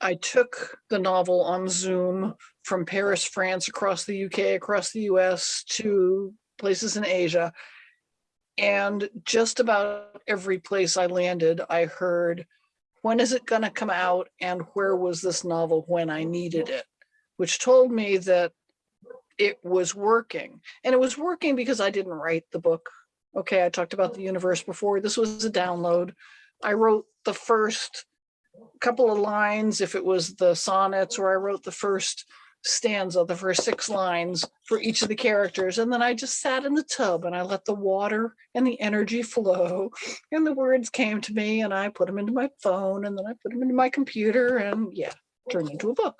I took the novel on Zoom from Paris, France, across the UK, across the US to places in Asia. And just about every place I landed, I heard, when is it going to come out? And where was this novel when I needed it? Which told me that it was working. And it was working because I didn't write the book. Okay, I talked about the universe before. This was a download. I wrote the first couple of lines if it was the sonnets where I wrote the first stanza, the first six lines for each of the characters. And then I just sat in the tub and I let the water and the energy flow and the words came to me and I put them into my phone and then I put them into my computer and yeah, turned into a book.